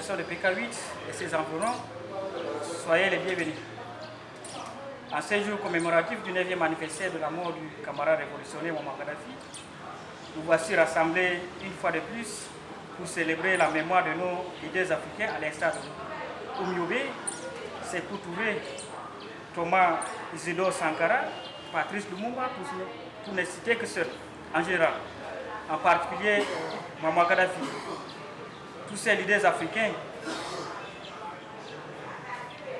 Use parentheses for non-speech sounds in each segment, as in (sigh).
K8 et ses environs, soyez les bienvenus. En ce jour commémoratif du 9e anniversaire de la mort du camarade révolutionnaire Mohamed Gaddafi, nous voici rassemblés une fois de plus pour célébrer la mémoire de nos leaders africains à l'instar de Oumioube, Sekou Touré, Thomas Isidore Sankara, Patrice Lumumba, pour, ne citer que ceux en général. En particulier Mohamed Gaddafi. Tous ces leaders africains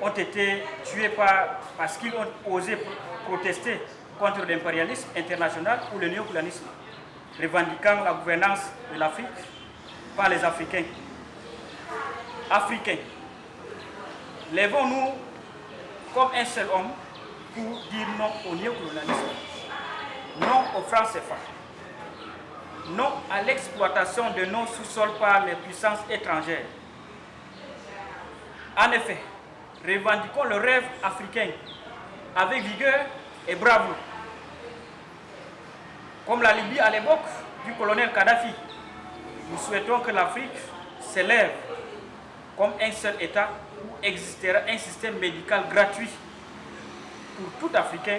ont été tués par, parce qu'ils ont osé protester contre l'impérialisme international ou le néocolonialisme, revendiquant la gouvernance de l'Afrique par les Africains. Africains, lèvons-nous comme un seul homme pour dire non au néocolonialisme, non aux francs CFA, non à l'exploitation de nos sous-sols par les puissances étrangères. En effet, revendiquons le rêve africain avec vigueur et bravoure. Comme la Libye à l'époque du colonel Kadhafi, nous souhaitons que l'Afrique s'élève comme un seul État où existera un système médical gratuit pour tout Africain,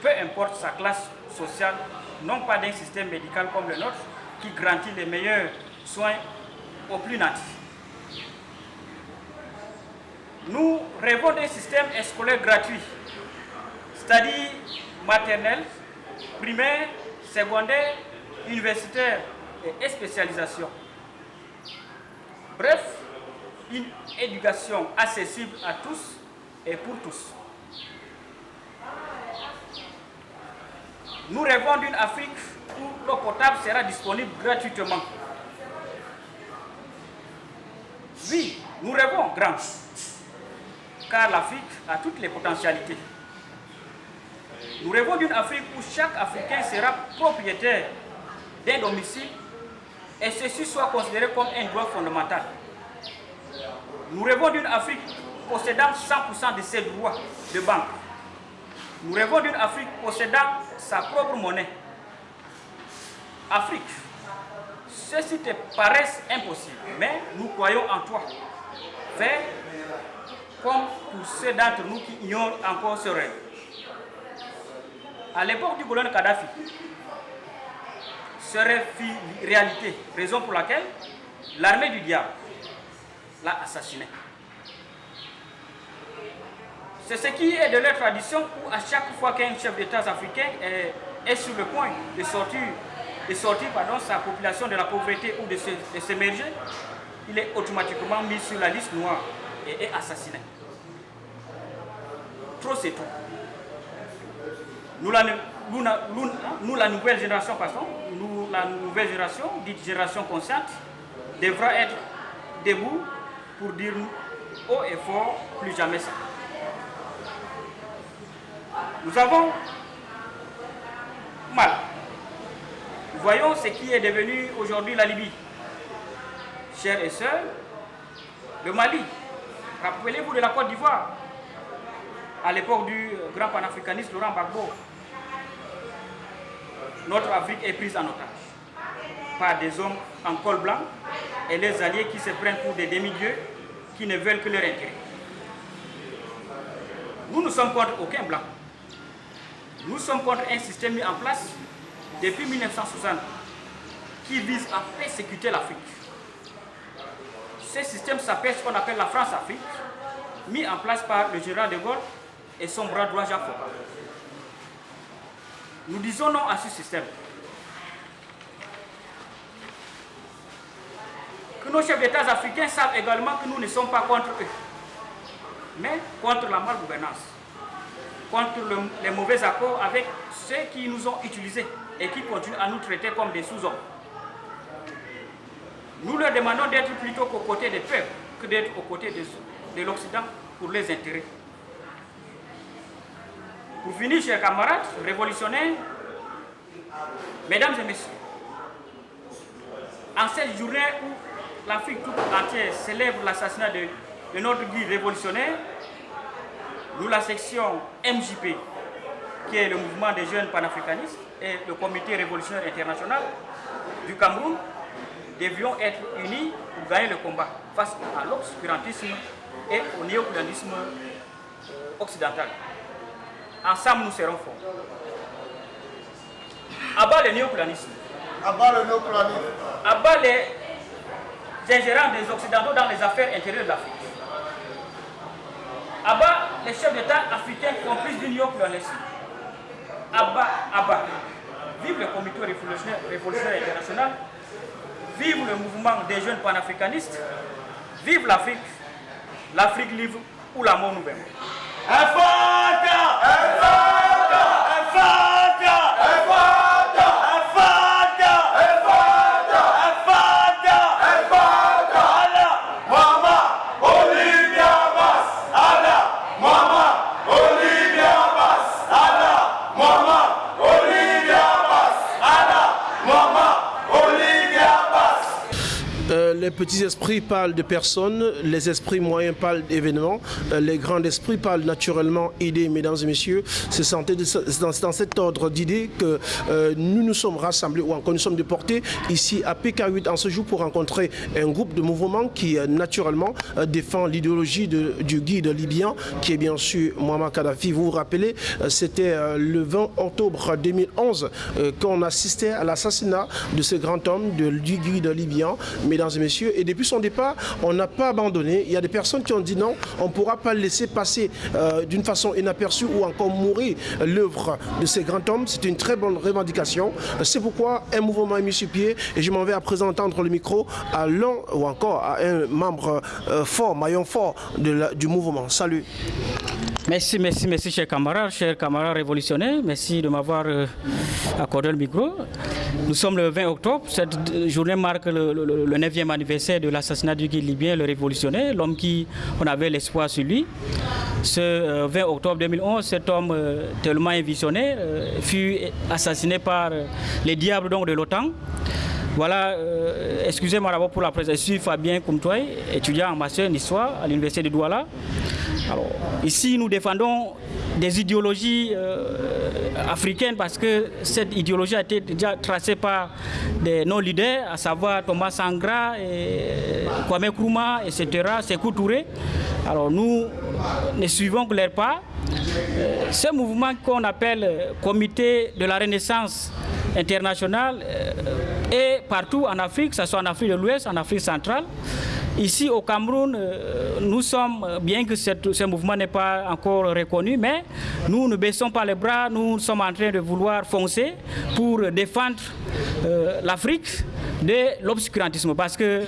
peu importe sa classe sociale, non pas d'un système médical comme le nôtre qui garantit les meilleurs soins aux plus natifs. Nous rêvons d'un système scolaire gratuit, c'est-à-dire maternel, primaire, secondaire, universitaire et spécialisation. Bref, une éducation accessible à tous et pour tous. Nous rêvons d'une Afrique où l'eau potable sera disponible gratuitement. Oui, nous rêvons grand, car l'Afrique a toutes les potentialités. Nous rêvons d'une Afrique où chaque Africain sera propriétaire d'un domicile et ceci soit considéré comme un droit fondamental. Nous rêvons d'une Afrique possédant 100% de ses droits de banque. Nous rêvons d'une Afrique possédant sa propre monnaie. Afrique, ceci te paraît impossible, mais nous croyons en toi. Fais comme pour ceux d'entre nous qui ignorent encore ce rêve. À l'époque du colonel Kadhafi, ce rêve fit réalité, raison pour laquelle l'armée du diable l'a assassiné. C'est ce qui est de leur tradition où à chaque fois qu'un chef d'État africain est, sur le point de sortir, de sortir pardon, sa population de la pauvreté ou de s'émerger, il est automatiquement mis sur la liste noire et est assassiné. Trop c'est tout. Nous la, nouvelle génération, pardon, nous, la nouvelle génération, dite génération consciente, devra être debout pour dire haut et fort, plus jamais ça. Nous avons mal. Voyons ce qui est devenu aujourd'hui la Libye. Chers et sœurs, le Mali, rappelez-vous de la Côte d'Ivoire, à l'époque du grand panafricaniste Laurent Gbagbo, notre Afrique est prise en otage par des hommes en col blanc et les alliés qui se prennent pour des demi-dieux qui ne veulent que leur intérêt. Nous ne sommes contre aucun blanc. Nous sommes contre un système mis en place depuis 1960 qui vise à persécuter l'Afrique. Ce système s'appelle ce qu'on appelle la France-Afrique, mis en place par le général de Gaulle et son bras droit Jacques Nous disons non à ce système. Que nos chefs d'État africains savent également que nous ne sommes pas contre eux, mais contre la malgouvernance contre les mauvais accords avec ceux qui nous ont utilisés et qui continuent à nous traiter comme des sous-hommes. Nous leur demandons d'être plutôt qu'aux côtés des peuples que d'être aux côtés de, de l'Occident pour les intérêts. Pour finir, chers camarades révolutionnaires, mesdames et messieurs, en cette journée où l'Afrique tout entière célèbre l'assassinat de, de notre guide révolutionnaire, nous, la section MJP, qui est le mouvement des jeunes panafricanistes et le comité révolutionnaire international du Cameroun, devions être unis pour gagner le combat face à l'obscurantisme et au néocolonialisme euh, occidental. Ensemble, nous serons forts. Abat le néocolonialisme. Abat le néocolonialisme. Abat les ingérents des Occidentaux dans les affaires intérieures de l'Afrique. Abat les chefs d'État africains complices du néocolonialisme. Abat, abat. Vive le comité révolutionnaire, révolutionnaire international. Vive le mouvement des jeunes panafricanistes. Vive l'Afrique. L'Afrique libre ou la mort nouvelle. Petits esprits parlent de personnes, les esprits moyens parlent d'événements, euh, les grands esprits parlent naturellement d'idées, mesdames et messieurs. C'est dans, cet ordre d'idées que euh, nous nous sommes rassemblés ou encore nous sommes déportés ici à PK8 en ce jour pour rencontrer un groupe de mouvements qui euh, naturellement défend l'idéologie du guide libyen qui est bien sûr Muammar Kadhafi. Vous vous rappelez, c'était le 20 octobre 2011 qu'on assistait à l'assassinat de ce grand homme, du guide libyen, mesdames et messieurs et depuis son départ, on n'a pas abandonné. Il y a des personnes qui ont dit non, on ne pourra pas laisser passer euh, d'une façon inaperçue ou encore mourir l'œuvre de ces grands hommes. C'est une très bonne revendication. C'est pourquoi un mouvement est mis sur pied et je m'en vais à présent entendre le micro à l'un ou encore à un membre euh, fort, maillon fort du mouvement. Salut. Merci, merci, merci, chers camarades, chers camarades révolutionnaires. Merci de m'avoir euh, accordé le micro. Nous sommes le 20 octobre. Cette journée marque le, 9e anniversaire de l'assassinat du guide libyen, le révolutionnaire, l'homme qui, on avait l'espoir sur lui. Ce 20 euh, octobre 2011, cet homme euh, tellement visionnaire fut assassiné par les diables donc, de l'OTAN. Voilà, excusez-moi d'abord pour la présence. Je suis Fabien Koumtouay, étudiant en master en histoire à l'université de Douala. Alors, ici, nous défendons des idéologies euh, africaines parce que cette idéologie a été déjà tracée par des non-leaders, à savoir Thomas Sangra, Kwame Nkrumah, etc., Sekou Touré. Alors nous ne suivons que leur pas. Euh, ce mouvement qu'on appelle euh, Comité de la Renaissance internationale est partout en Afrique, que ce soit en Afrique de l'Ouest, en Afrique centrale. Ici au Cameroun, euh, nous sommes, bien que ce mouvement n'est pas encore reconnu, mais nous ne baissons pas les bras, nous sommes en train de vouloir foncer pour défendre euh, l'Afrique de l'obscurantisme parce que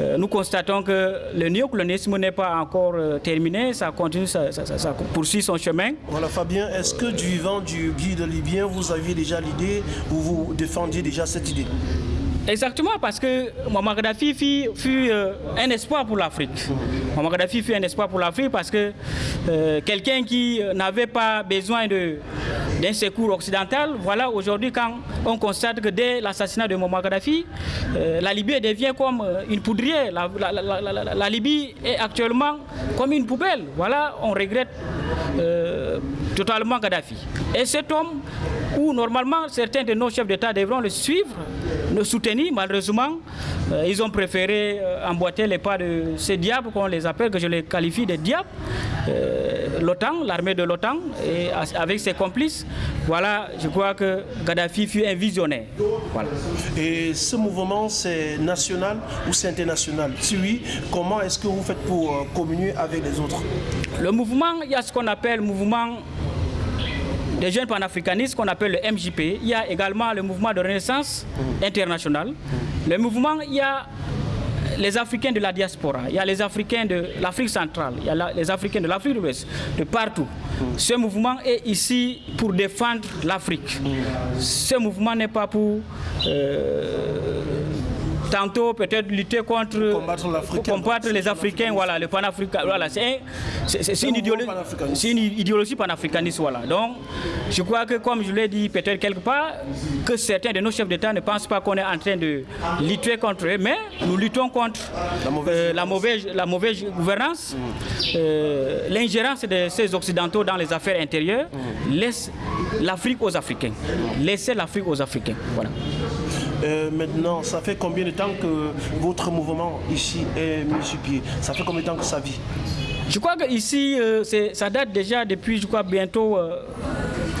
euh, nous constatons que le néocolonialisme n'est pas encore terminé, ça continue, ça, poursuit son chemin. Voilà Fabien, est-ce que du vivant du guide libyen, vous aviez déjà l'idée ou vous défendiez déjà cette idée? Exactement, parce que Muammar Gaddafi fut, euh, un espoir pour l'Afrique. Muammar Gaddafi fut un espoir pour l'Afrique parce que euh, quelqu'un qui n'avait pas besoin d'un secours occidental, voilà, aujourd'hui, quand on constate que dès l'assassinat de Muammar Gaddafi, euh, la Libye devient comme une poudrière. La, Libye est actuellement comme une poubelle. Voilà, on regrette totalement Gaddafi. Et cet homme, où normalement certains de nos chefs d'État devront le suivre, le soutenir. Malheureusement, euh, ils ont préféré euh, emboîter les pas de ces diables, qu'on les appelle, que je les qualifie de diables. Euh, L'OTAN, l'armée de l'OTAN, et avec ses complices. Voilà, je crois que Gaddafi fut un visionnaire. Et ce mouvement, c'est national ou c'est international? Si oui, comment est-ce que vous faites pour communier avec les autres? Le mouvement, il y a ce qu'on appelle mouvement des jeunes panafricanistes qu'on appelle le MJP. Il y a également le mouvement de renaissance international. Le mouvement, il y a les Africains de la diaspora, il y a les Africains de l'Afrique centrale, il y a les Africains de l'Afrique de l'Ouest, de partout. Ce mouvement est ici pour défendre l'Afrique. Ce mouvement n'est pas pour euh, tantôt peut-être lutter contre combattre, les Africains, voilà, le panafricain, voilà, c'est une, idéologie, une idéologie panafricaniste, voilà. Donc, je crois que comme je l'ai dit peut-être quelque part, que certains de nos chefs d'État ne pensent pas qu'on est en train de lutter contre eux, mais nous luttons contre la mauvaise, la mauvaise, gouvernance, euh, l'ingérence de ces Occidentaux dans les affaires intérieures, mm. laisse l'Afrique aux Africains. Laissez l'Afrique aux Africains, voilà. Euh, maintenant, ça fait combien de temps que votre mouvement ici est mis sur pied? Ça fait combien de temps que ça vit? Je crois que ici, euh, ça date déjà depuis, je crois, bientôt euh,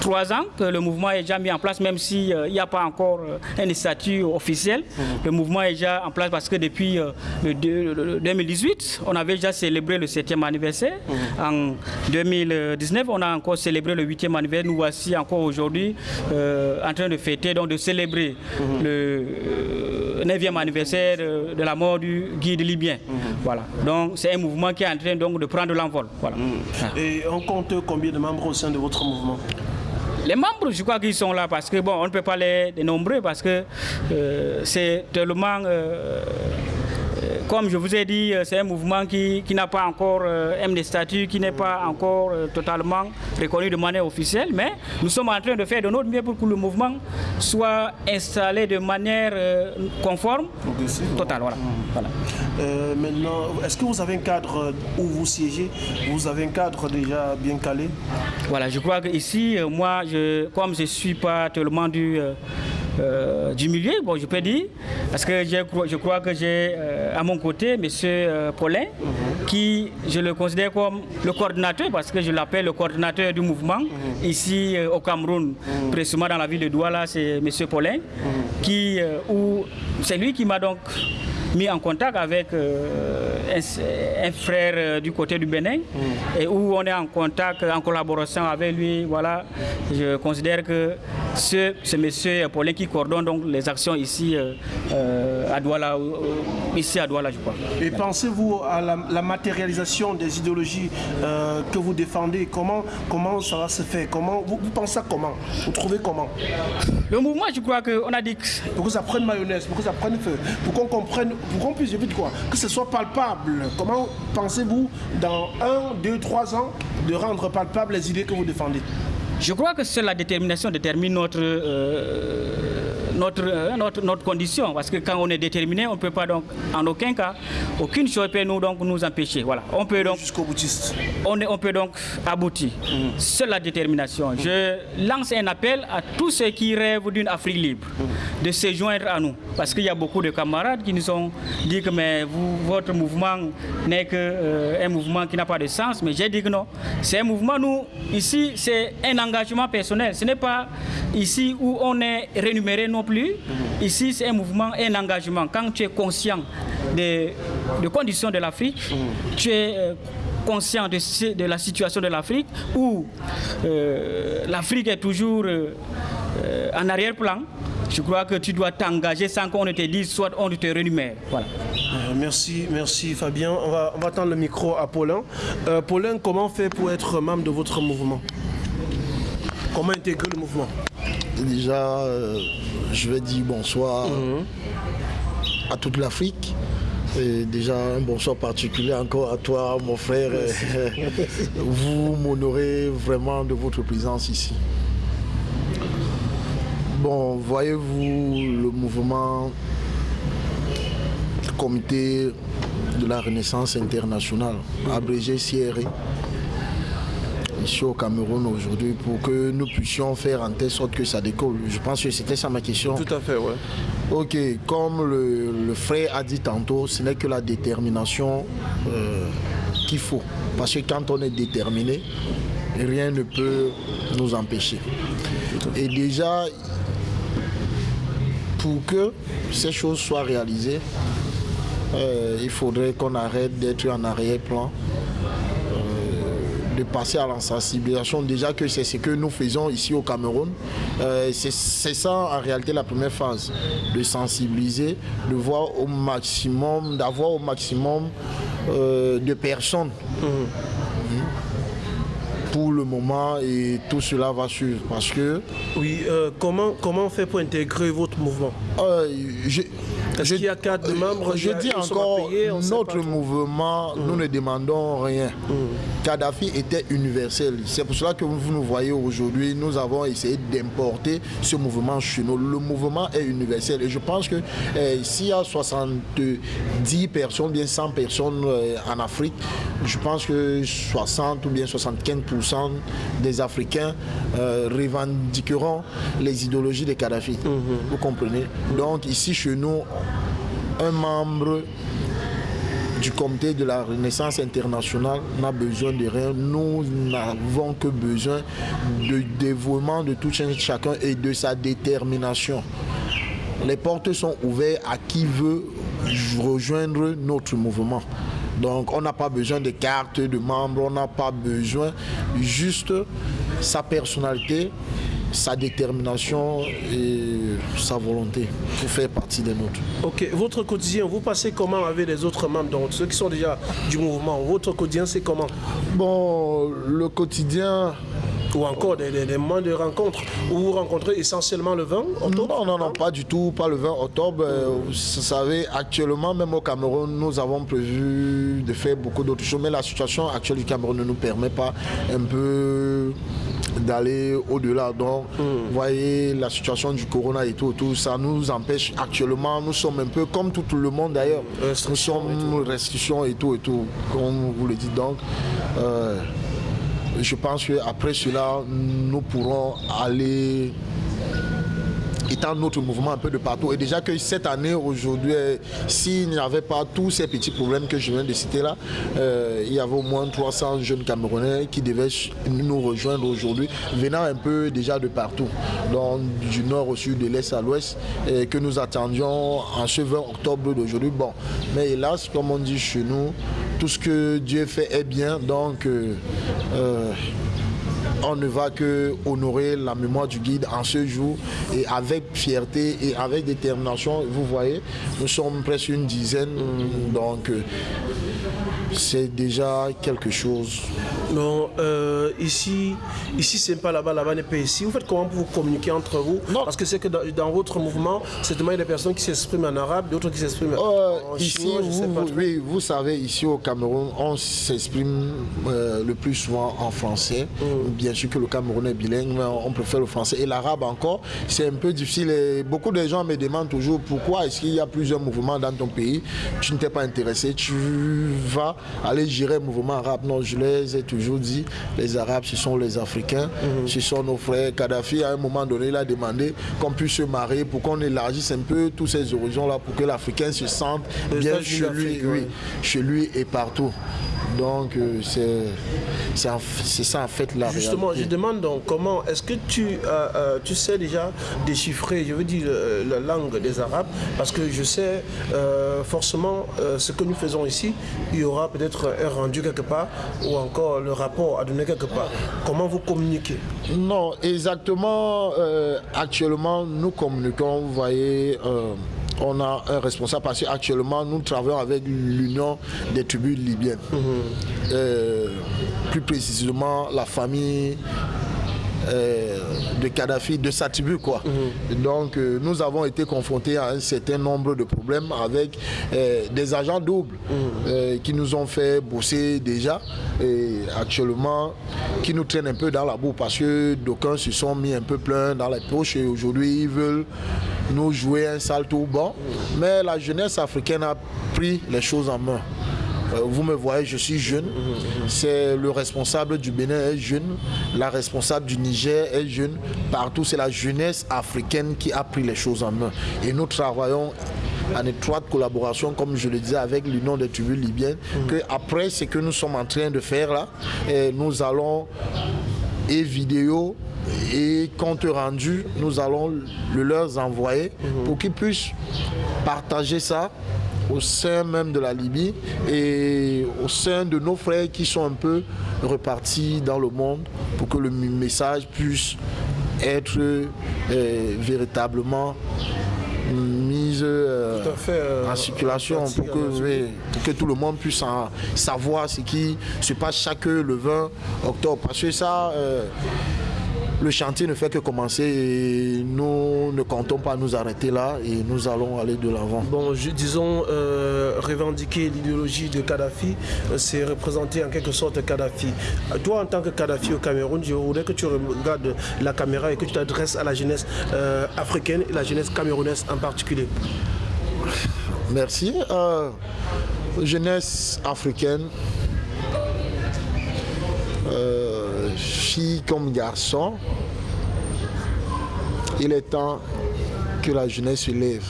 trois ans que le mouvement est déjà mis en place, même s'il n'y a pas encore euh, un statut officiel. Le mouvement est déjà en place parce que depuis euh, le, deux- le 2018, on avait déjà célébré le 7e anniversaire. En 2019, on a encore célébré le 8e anniversaire. Nous voici encore aujourd'hui euh, en train de fêter, donc de célébrer le euh, 9e anniversaire euh, de la mort du guide libyen. Voilà. Donc c'est un mouvement qui est en train donc, de prendre l'envol. Voilà. Et on compte combien de membres au sein de votre mouvement? Les membres, je crois qu'ils sont là parce que, bon, on ne peut pas les dénombrer parce que euh, c'est tellement. euh, comme je vous ai dit, euh, c'est un mouvement qui, qui n'a pas encore euh, des statuts, qui n'est pas encore euh, totalement reconnu de manière officielle, mais nous sommes en train de faire de notre mieux pour que le mouvement soit installé de manière euh, conforme, totale. Voilà. Voilà. Euh, Maintenant, est-ce que vous avez un cadre où vous siégez? Vous avez un cadre déjà bien calé? Voilà, je crois que ici, euh, moi, je, comme je ne suis pas tellement du, euh, du milieu, bon, je peux dire, parce que je crois que j'ai euh, à mon côté M. Paulin, qui je le considère comme le coordinateur, parce que je l'appelle le coordinateur du mouvement, ici euh, au Cameroun, précisément dans la ville de Douala, c'est M. Paulin, qui, où- c'est lui qui m'a donc mis en contact avec euh, un, un frère euh, du côté du Bénin. Et où on est en contact, en collaboration avec lui. Voilà, je considère que ce, ce monsieur Paulin qui coordonne donc les actions ici euh, à Douala, ici à Douala, je crois. Et pensez-vous à la, la matérialisation des idéologies euh, que vous défendez? Comment, comment ça va se faire? Comment, vous, vous pensez à comment? Vous trouvez comment? Le mouvement, je crois qu'on a dit que Pour que ça prenne mayonnaise, pour que ça prenne feu, pour qu'on comprenne, pour qu'on puisse vite quoi, que ce soit palpable. Comment pensez-vous dans un, deux, trois ans de rendre palpable les idées que vous défendez? Je crois que seule la détermination détermine notre, euh, notre, euh, notre, notre condition. Parce que quand on est déterminé, on ne peut pas donc, en aucun cas, aucune chose peut nous, donc, nous empêcher. Voilà. On peut donc Jusqu'au boutiste. on, est- on peut donc aboutir. Seule la détermination. Je lance un appel à tous ceux qui rêvent d'une Afrique libre de se joindre à nous. Parce qu'il y a beaucoup de camarades qui nous ont dit que mais vous, votre mouvement n'est qu'un un mouvement qui n'a pas de sens. Mais j'ai dit que non. C'est un mouvement, nous, ici, c'est un engagement personnel. Ce n'est pas ici où on est rémunéré non plus. Ici, c'est un mouvement, un engagement. Quand tu es conscient des, conditions de l'Afrique, tu es euh, conscient de, la situation de l'Afrique, où euh, l'Afrique est toujours euh, en arrière-plan, je crois que tu dois t'engager sans qu'on ne te dise, soit on te rémunère. Voilà. Merci, merci Fabien. On va, on va le micro à Paulin. Paulin, comment faire pour être membre de votre mouvement? Comment intégrer le mouvement? Déjà, euh, je vais dire bonsoir à toute l'Afrique. Et déjà, un bonsoir particulier encore à toi, mon frère. (laughs) Vous m'honorez vraiment de votre présence ici. Bon, voyez-vous, le mouvement Comité de la Renaissance internationale, abrégé CRE, ici au Cameroun aujourd'hui pour que nous puissions faire en telle sorte que ça décolle. Je pense que c'était ça ma question. Tout à fait, ouais. Ok, comme le, le frère a dit tantôt, ce n'est que la détermination euh, qu'il faut. Parce que quand on est déterminé, rien ne peut nous empêcher. Et déjà, pour que ces choses soient réalisées, euh, il faudrait qu'on arrête d'être en arrière-plan de passer à la sensibilisation. Déjà que c'est ce que nous faisons ici au Cameroun. Euh, c'est ça en réalité la première phase. De sensibiliser, de voir au maximum, d'avoir au maximum euh, de personnes. Mhm. Pour le moment et tout cela va suivre parce que Oui, euh, comment, comment faire pour intégrer votre mouvement? Euh, je- Est-ce qu'il y a quatre membres Je dis encore, notre mouvement, nous ne demandons rien. Kadhafi était universel. C'est pour cela que vous nous voyez aujourd'hui, nous avons essayé d'importer ce mouvement chez nous. Le mouvement est universel. Et je pense que eh, s'il y a 70 personnes, bien 100 personnes eh, en Afrique, je pense que 60 ou bien 75% des Africains euh, revendiqueront les idéologies de Kadhafi. Mhm. Vous comprenez? Donc ici chez nous, un membre du comité de la Renaissance internationale n'a besoin de rien. Nous n'avons que besoin de dévouement de tout chacun et de sa détermination. Les portes sont ouvertes à qui veut rejoindre notre mouvement. Donc on n'a pas besoin de cartes de membres, on n'a pas besoin juste sa personnalité, sa détermination et sa volonté pour faire partie des nôtres. Ok, votre quotidien, vous passez comment avec les autres membres, donc ceux qui sont déjà du mouvement? Votre quotidien, c'est comment? Bon, le quotidien, ou encore des, moments de rencontre où vous rencontrez essentiellement le 20 octobre? Non, non, non, pas du tout, pas le 20 octobre. Euh, vous savez, actuellement, même au Cameroun, nous avons prévu de faire beaucoup d'autres choses, mais la situation actuelle du Cameroun ne nous permet pas un peu d'aller au-delà. Donc, hmm. vous voyez, la situation du corona et tout, tout, ça nous empêche actuellement, nous sommes un peu comme tout le monde d'ailleurs. Nous sommes restrictions et tout et tout, comme vous le dites. Donc, euh, je pense qu'après cela, nous pourrons aller étant notre mouvement un peu de partout. Et déjà que cette année, aujourd'hui, s'il n'y avait pas tous ces petits problèmes que je viens de citer là, euh, il y avait au moins 300 jeunes Camerounais qui devaient nous rejoindre aujourd'hui, venant un peu déjà de partout, donc du nord au sud, de l'est à l'ouest, et que nous attendions en ce 20 octobre d'aujourd'hui. Bon, mais hélas, comme on dit chez nous, tout ce que Dieu fait est bien, donc euh, euh, on ne va que honorer la mémoire du guide en ce jour et avec fierté et avec détermination. Vous voyez, nous sommes presque une dizaine, donc euh, c'est déjà quelque chose. Non, euh, ici, ici c'est pas là-bas, là-bas n'est pas ici. Vous faites comment pour vous communiquer entre vous? Non. Parce que c'est que dans, votre mouvement, c'est il y a des personnes qui s'expriment en arabe, d'autres qui s'expriment euh, en ici, vous, Oui, vous savez, ici au Cameroun, on s'exprime euh, le plus souvent en français. Mm. Bien sûr que le Cameroun est bilingue, mais on préfère le français. Et l'arabe encore, c'est un peu difficile. Et beaucoup de gens me demandent toujours pourquoi est-ce qu'il y a plusieurs mouvements dans ton pays? Tu ne t'es pas intéressé, tu vas aller gérer un mouvement arabe. Non, je les ai toujours dit, les Arabes, ce sont les Africains, mhm. ce sont nos frères. Kadhafi, à un moment donné, il a demandé qu'on puisse se marier pour qu'on élargisse un peu tous ces horizons-là, pour que l'Africain se sente bien chez lui, chez lui et partout. Donc euh, c'est ça en fait la Justement, je demande donc comment, est-ce que tu, euh, euh, tu sais déjà déchiffrer, je veux dire, la langue des Arabes Parce que je sais forcément ce que nous faisons ici, il y aura peut-être un rendu quelque part ou encore le rapport à donner quelque part. Comment vous communiquez? Non, exactement. actuellement, nous communiquons, vous voyez on a un responsable parce qu'actuellement nous travaillons avec l'Union des tribus libyennes. Mhm. Euh, plus précisément la famille euh, de Kadhafi, de sa tribu quoi. Mhm. Donc euh, nous avons été confrontés à un certain nombre de problèmes avec des agents doubles mhm. qui nous ont fait bosser déjà et actuellement qui nous traînent un peu dans la boue parce que d'aucuns se sont mis un peu plein dans les poches et aujourd'hui ils veulent nous jouer un sale tour bon. Mais la jeunesse africaine a pris les choses en main. Euh, vous me voyez, je suis jeune. C'est le responsable du Bénin est jeune. La responsable du Niger est jeune. Partout, c'est la jeunesse africaine qui a pris les choses en main. Et nous travaillons en étroite collaboration, comme je le disais, avec l'Union des tribus libyennes, que après ce que nous sommes en train de faire là, nous allons et vidéo et compte rendu, nous allons le leur envoyer pour qu'ils puissent partager ça au sein même de la Libye et au sein de nos frères qui sont un peu repartis dans le monde pour que le message puisse être euh, véritablement mise euh, euh, en circulation pour que, pour que tout le monde puisse savoir ce qui se passe chaque le 20 octobre. Parce que ça, le chantier ne fait que commencer et nous ne comptons pas nous arrêter là et nous allons aller de l'avant. Bon, disons, euh, revendiquer l'idéologie de Kadhafi, euh, c'est représenter en quelque sorte Kadhafi. Toi, en tant que Kadhafi au Cameroun, je voudrais que tu regardes la caméra et que tu t'adresses à la jeunesse africaine et la jeunesse camerounaise en particulier. Merci. jeunesse africaine, fille comme garçon, il est temps que la jeunesse se lève.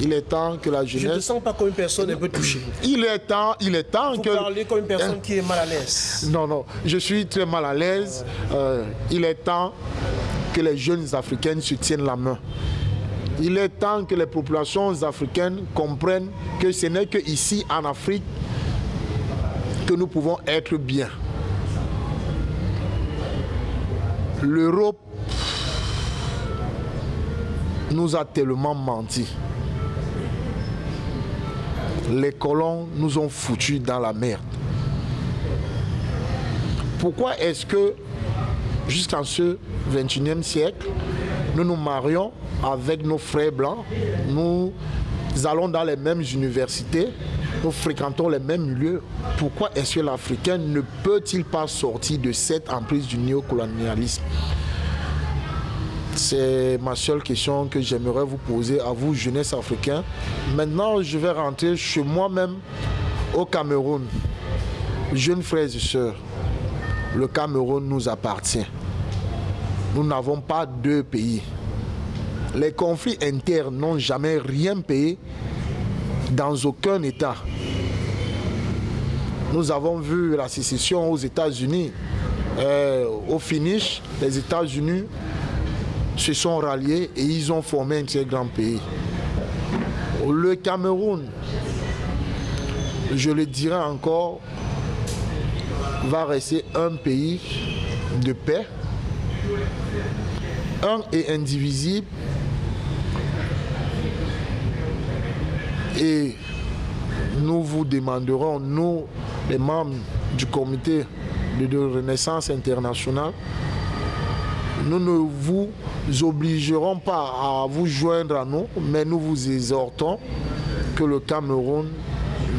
Il est temps que la jeunesse... Je ne te sens pas comme une personne un peu touchée. Il est temps, il est temps Vous que... parlez comme une personne qui est mal à l'aise. Non, non, je suis très mal à l'aise. Euh, il est temps que les jeunes africaines se tiennent la main. Il est temps que les populations africaines comprennent que ce n'est que ici en Afrique que nous pouvons être bien. L'Europe nous a tellement menti. Les colons nous ont foutus dans la merde. Pourquoi est-ce que jusqu'en ce 21e siècle, nous nous marions avec nos frères blancs, nous allons dans les mêmes universités, nous fréquentons les mêmes lieux. Pourquoi est-ce que l'Africain ne peut-il pas sortir de cette emprise du néocolonialisme? C'est ma seule question que j'aimerais vous poser à vous, jeunesse africaine. Maintenant, je vais rentrer chez moi-même au Cameroun. Jeunes frères et sœurs, le Cameroun nous appartient. Nous n'avons pas deux pays. Les conflits internes n'ont jamais rien payé dans aucun État. Nous avons vu la sécession aux États-Unis. Euh, au finish, les États-Unis se sont ralliés et ils ont formé un très grand pays. Le Cameroun, je le dirai encore, va rester un pays de paix, un et indivisible, et nous vous demanderons, nous, les membres du comité de renaissance internationale, nous ne vous obligerons pas à vous joindre à nous, mais nous vous exhortons que le Cameroun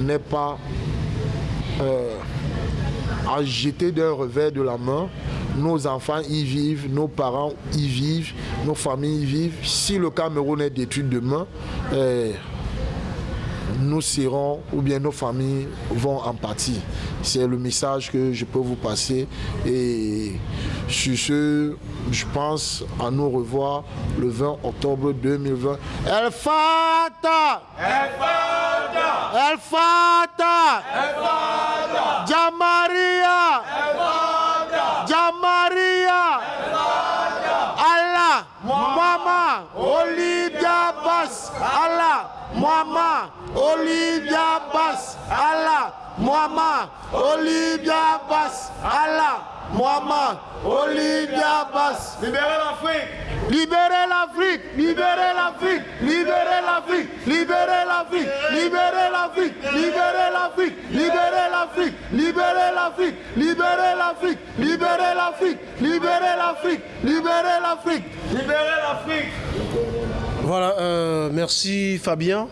n'est pas euh, à jeter d'un revers de la main. Nos enfants y vivent, nos parents y vivent, nos familles y vivent. Si le Cameroun est détruit demain, euh, nous serons, ou bien nos familles vont en partie. C'est le message que je peux vous passer. Et sur ce, je pense à nous revoir le 20 octobre 2020. El Fata! El Fata! El Fata! El Fata! Jamaria El Fata! Jamaria El Fata! Allah! Mama! Olivia Allah Mama Olivia Bas Allah Mama Olivia Bas Allah Mohamed, Olivia Abbas. Libérez l'Afrique. Libérez l'Afrique, libérez l'Afrique, libérez l'Afrique, libérez l'Afrique, libérez l'Afrique, libérez l'Afrique, libérez l'Afrique, libérez l'Afrique, libérez l'Afrique, libérez l'Afrique, libérez l'Afrique, libérez l'Afrique, libérez l'Afrique. Voilà, euh, merci Fabien,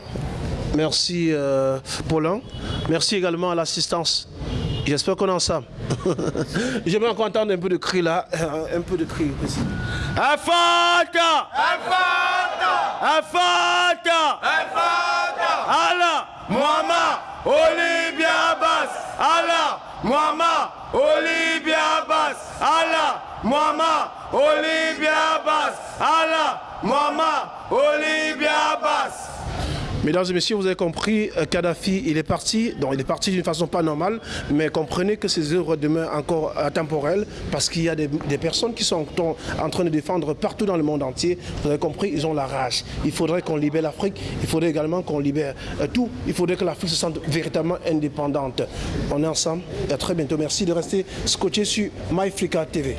merci euh, Paulin, merci également à l'assistance. J'espère qu'on est ensemble. (laughs) J'aimerais encore entendre un peu de cri là. Un peu de cri. Afata Afata Afata Afata Allah Muhammad Olivia Abbas! Allah Muhammad Olivia Abbas! Allah Muhammad Olivia Abbas! Allah Muhammad Olivia Abbas Mesdames et messieurs, vous avez compris, euh, Kadhafi, il est parti, donc il est parti d'une façon pas normale, mais comprenez que ces œuvres demeurent encore intemporelles parce qu'il y a des, personnes qui sont en train de défendre partout dans le monde entier. Vous avez compris, ils ont la rage. Il faudrait qu'on libère l'Afrique, il faudrait également qu'on libère euh, tout. Il faudrait que l'Afrique se sente véritablement indépendante. On est ensemble et à très bientôt. Merci de rester scotché sur MyFrica TV.